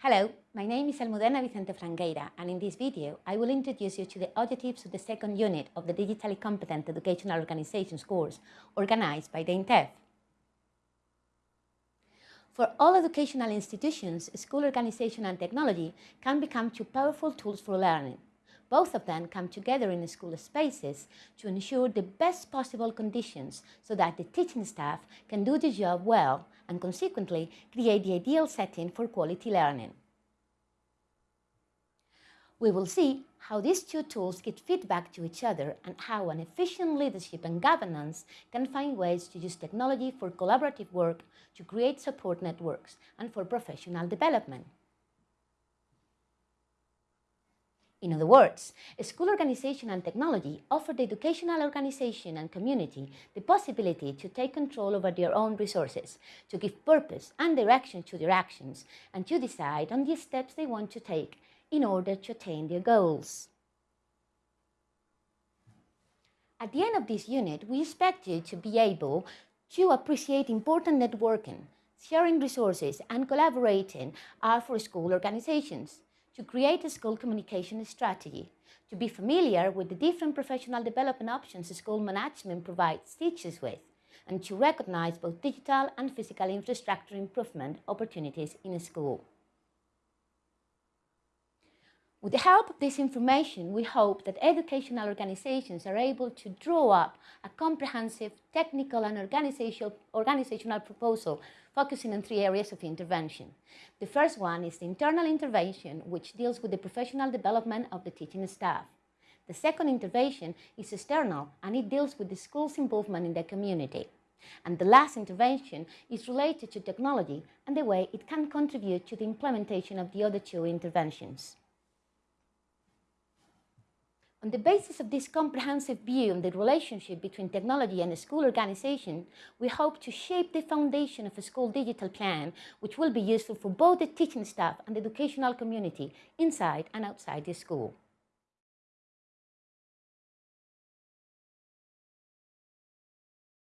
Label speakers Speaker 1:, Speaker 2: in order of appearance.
Speaker 1: Hello, my name is Almudena Vicente Frangueira and in this video I will introduce you to the objectives of the second unit of the Digitally Competent Educational Organizations course organized by the INTEF. For all educational institutions, school organization and technology can become two powerful tools for learning. Both of them come together in school spaces to ensure the best possible conditions so that the teaching staff can do the job well and consequently create the ideal setting for quality learning. We will see how these two tools give feedback to each other and how an efficient leadership and governance can find ways to use technology for collaborative work, to create support networks and for professional development. In other words, school organization and technology offer the educational organization and community the possibility to take control over their own resources, to give purpose and direction to their actions, and to decide on the steps they want to take in order to attain their goals. At the end of this unit, we expect you to be able to appreciate important networking, sharing resources and collaborating are for school organizations to create a school communication strategy, to be familiar with the different professional development options school management provides teachers with, and to recognize both digital and physical infrastructure improvement opportunities in a school. With the help of this information, we hope that educational organizations are able to draw up a comprehensive technical and organizational, proposal focusing on three areas of intervention. The first one is the internal intervention, which deals with the professional development of the teaching staff. The second intervention is external, and it deals with the school's involvement in the community. And the last intervention is related to technology and the way it can contribute to the implementation of the other two interventions. On the basis of this comprehensive view on the relationship between technology and school organization, we hope to shape the foundation of a school digital plan, which will be useful for both the teaching staff and the educational community inside and outside the school.